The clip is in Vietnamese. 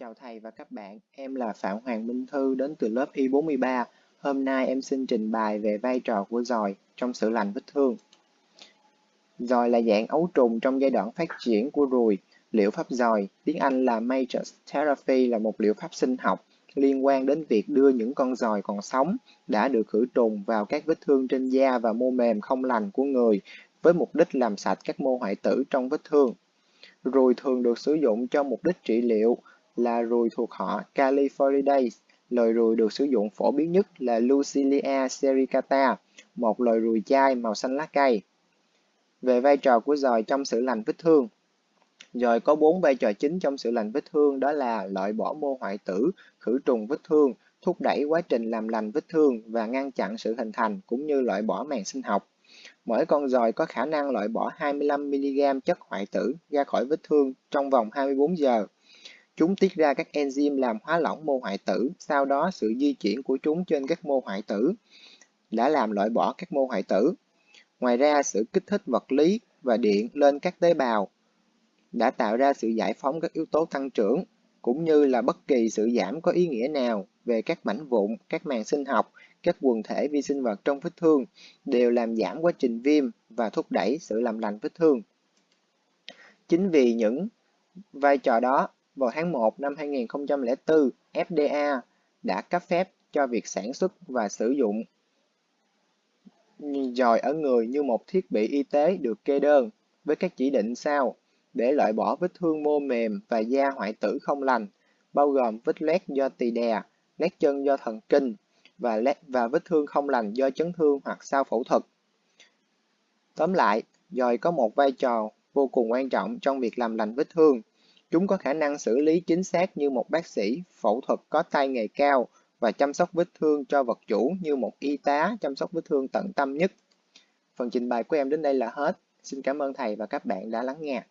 Chào thầy và các bạn, em là Phạm Hoàng Minh Thư đến từ lớp Y43. Hôm nay em xin trình bày về vai trò của dòi trong sự lành vết thương. Dòi là dạng ấu trùng trong giai đoạn phát triển của ruồi. Liệu pháp dòi, tiếng Anh là Matrix Therapy là một liệu pháp sinh học liên quan đến việc đưa những con dòi còn sống đã được khử trùng vào các vết thương trên da và mô mềm không lành của người với mục đích làm sạch các mô hoại tử trong vết thương. Ruồi thường được sử dụng cho mục đích trị liệu là ruồi thuộc họ Califoridae. Loài ruồi được sử dụng phổ biến nhất là Lucilia sericata, một loài ruồi chai màu xanh lá cây. Về vai trò của dòi trong sự lành vết thương, Dòi có bốn vai trò chính trong sự lành vết thương đó là loại bỏ mô hoại tử, khử trùng vết thương, thúc đẩy quá trình làm lành vết thương và ngăn chặn sự hình thành cũng như loại bỏ màng sinh học. Mỗi con dòi có khả năng loại bỏ 25mg chất hoại tử ra khỏi vết thương trong vòng 24 giờ. Chúng tiết ra các enzyme làm hóa lỏng mô hoại tử, sau đó sự di chuyển của chúng trên các mô hoại tử đã làm loại bỏ các mô hoại tử. Ngoài ra, sự kích thích vật lý và điện lên các tế bào đã tạo ra sự giải phóng các yếu tố tăng trưởng, cũng như là bất kỳ sự giảm có ý nghĩa nào về các mảnh vụn, các màng sinh học, các quần thể vi sinh vật trong vết thương đều làm giảm quá trình viêm và thúc đẩy sự làm lành vết thương. Chính vì những vai trò đó vào tháng 1 năm 2004, FDA đã cấp phép cho việc sản xuất và sử dụng dòi ở người như một thiết bị y tế được kê đơn với các chỉ định sau để loại bỏ vết thương mô mềm và da hoại tử không lành, bao gồm vết loét do tỳ đè, loét chân do thần kinh và, lét và vết thương không lành do chấn thương hoặc sau phẫu thuật. Tóm lại, dòi có một vai trò vô cùng quan trọng trong việc làm lành vết thương Chúng có khả năng xử lý chính xác như một bác sĩ, phẫu thuật có tay nghề cao và chăm sóc vết thương cho vật chủ như một y tá chăm sóc vết thương tận tâm nhất. Phần trình bày của em đến đây là hết. Xin cảm ơn thầy và các bạn đã lắng nghe.